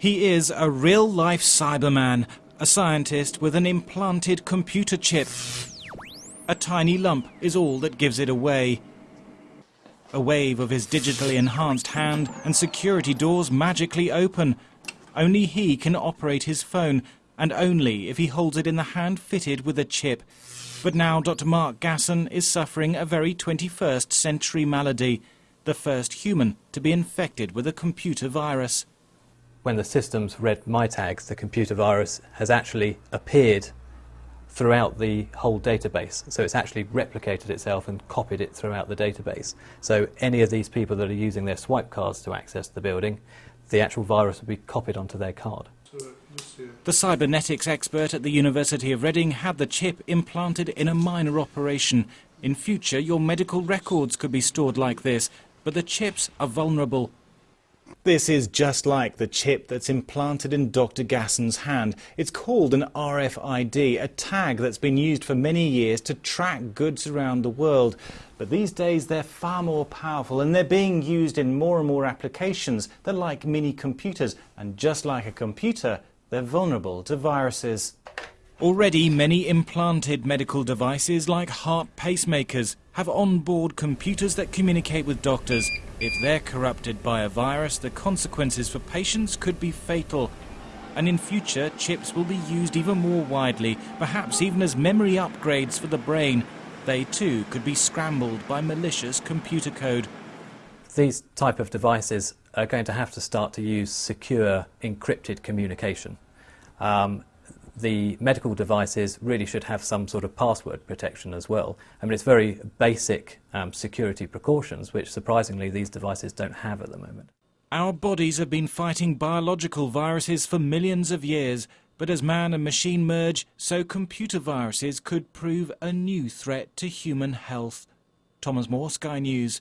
He is a real-life Cyberman, a scientist with an implanted computer chip. A tiny lump is all that gives it away. A wave of his digitally enhanced hand and security doors magically open. Only he can operate his phone, and only if he holds it in the hand fitted with a chip. But now Dr. Mark Gasson is suffering a very 21st century malady, the first human to be infected with a computer virus. When the systems read my tags, the computer virus has actually appeared throughout the whole database. So it's actually replicated itself and copied it throughout the database. So any of these people that are using their swipe cards to access the building, the actual virus would be copied onto their card. The cybernetics expert at the University of Reading had the chip implanted in a minor operation. In future, your medical records could be stored like this, but the chips are vulnerable this is just like the chip that's implanted in Dr. Gasson's hand. It's called an RFID, a tag that's been used for many years to track goods around the world. But these days they're far more powerful and they're being used in more and more applications. They're like mini computers, and just like a computer, they're vulnerable to viruses. Already many implanted medical devices like heart pacemakers have onboard computers that communicate with doctors. If they're corrupted by a virus, the consequences for patients could be fatal. And in future, chips will be used even more widely, perhaps even as memory upgrades for the brain. They too could be scrambled by malicious computer code. These type of devices are going to have to start to use secure encrypted communication. Um, the medical devices really should have some sort of password protection as well. I mean, it's very basic um, security precautions, which surprisingly these devices don't have at the moment. Our bodies have been fighting biological viruses for millions of years, but as man and machine merge, so computer viruses could prove a new threat to human health. Thomas Moore, Sky News.